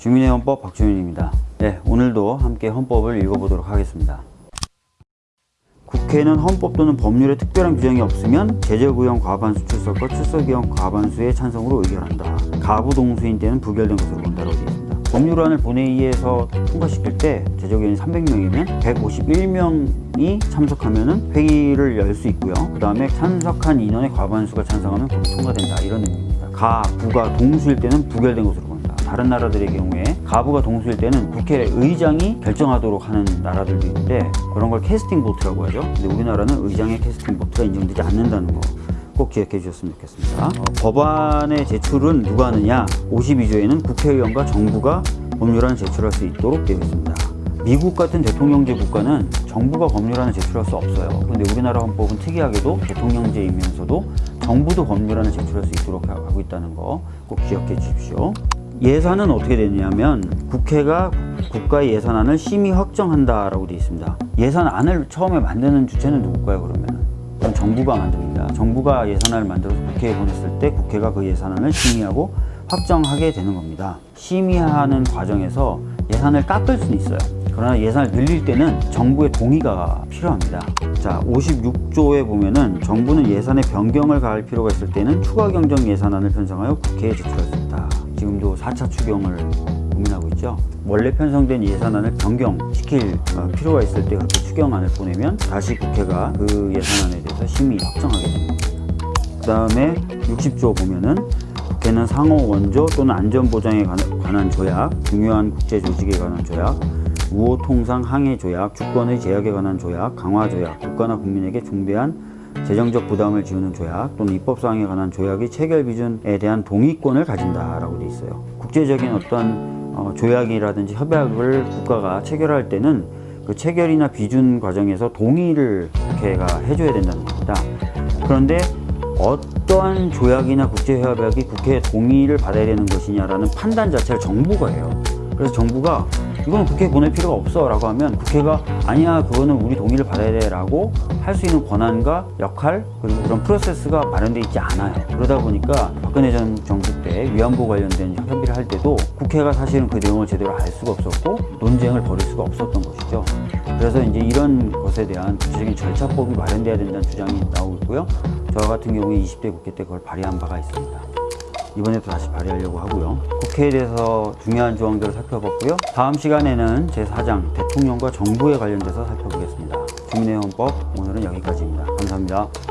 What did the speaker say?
주민의 헌법 박주민입니다. 네, 오늘도 함께 헌법을 읽어보도록 하겠습니다. 국회는 헌법 또는 법률에 특별한 규정이 없으면 제재구형 과반수 출석과 출석구형 과반수의 찬성으로 의결한다. 가부 동수인 때는 부결된 것으로 본다라고 되어 있습니다. 법률안을 본회의에서 통과시킬 때 제적의원이 300명이면 151명이 참석하면 회의를 열 수 있고요. 그 다음에 참석한 인원의 과반수가 찬성하면 통과된다. 이런 의미입니다. 가, 부가 동수일 때는 부결된 것으로 본 다. 다른 나라들의 경우에 가부가 동수일 때는 국회의장이 결정하도록 하는 나라들도 있는데 그런 걸 캐스팅 보트라고 하죠. 근데 우리나라는 의장의 캐스팅 보트가 인정되지 않는다는 거. 꼭 기억해 주셨으면 좋겠습니다. 어, 법안의 제출은 누가 하느냐? 52조에는 국회의원과 정부가 법률안을 제출할 수 있도록 되어 있습니다. 미국 같은 대통령제 국가는 정부가 법률안을 제출할 수 없어요. 그런데 우리나라 헌법은 특이하게도 대통령제이면서도 정부도 법률안을 제출할 수 있도록 하고 있다는 거 꼭 기억해 주십시오. 예산은 어떻게 되냐면 국회가 국가의 예산안을 심의 확정한다라고 되어 있습니다. 예산안을 처음에 만드는 주체는 누굴까요 그러면? 그건 정부가 만듭니다. 정부가 예산안을 만들어서 국회에 보냈을 때 국회가 그 예산안을 심의하고 확정하게 되는 겁니다. 심의하는 과정에서 예산을 깎을 수는 있어요. 그러나 예산을 늘릴 때는 정부의 동의가 필요합니다. 자, 56조에 보면은 정부는 예산의 변경을 가할 필요가 있을 때는 추가 경정 예산안을 편성하여 국회에 제출할 수 있다. 지금도 4차 추경을 고민하고 있죠. 원래 편성된 예산안을 변경시킬 어, 필요가 있을 때 그렇게 추경안을 보내면 다시 국회가 그 예산안에 대해서 심의 확정하게 겁니다. 그 다음에 60조 보면은 국회는 상호 원조 또는 안전보장에 관- 관한 조약, 중요한 국제조직에 관한 조약, 우호 통상 항해 조약, 주권의 제약에 관한 조약, 강화 조약, 국가나 국민에게 중대한 재정적 부담을 지우는 조약 또는 입법사항에 관한 조약의 체결 기준에 대한 동의권을 가진다라고 돼 있어요. 국제적인 어떤 어, 조약이라든지 협약을 국가가 체결할 때는 그 체결이나 비준 과정에서 동의를 국회가 해줘야 된다는 겁니다. 그런데 어떠한 조약이나 국제협약이 국회의 동의를 받아야 되는 것이냐라는 판단 자체를 정부가 해요. 그래서 정부가 이거는 국회에 보낼 필요가 없어 라고 하면 국회가 아니야 그거는 우리 동의를 받아야 돼 라고 할 수 있는 권한과 역할 그리고 그런 프로세스가 마련되어 있지 않아요. 그러다 보니까 박근혜 전 정부 때 위안부 관련된 협의를 할 때도 국회가 사실은 그 내용을 제대로 알 수가 없었고 논쟁을 벌일 수가 없었던 것이죠. 그래서 이제 이런 것에 대한 구체적인 절차법이 마련돼야 된다는 주장이 나오고 있고요. 저 같은 경우에 20대 국회 때 그걸 발의한 바가 있습니다 이번에도 다시 발의하려고 하고요. 국회에 대해서 중요한 조항들을 살펴봤고요. 다음 시간에는 제4장 대통령과 정부에 관련돼서 살펴보겠습니다. 주민의 헌법 오늘은 여기까지입니다. 감사합니다.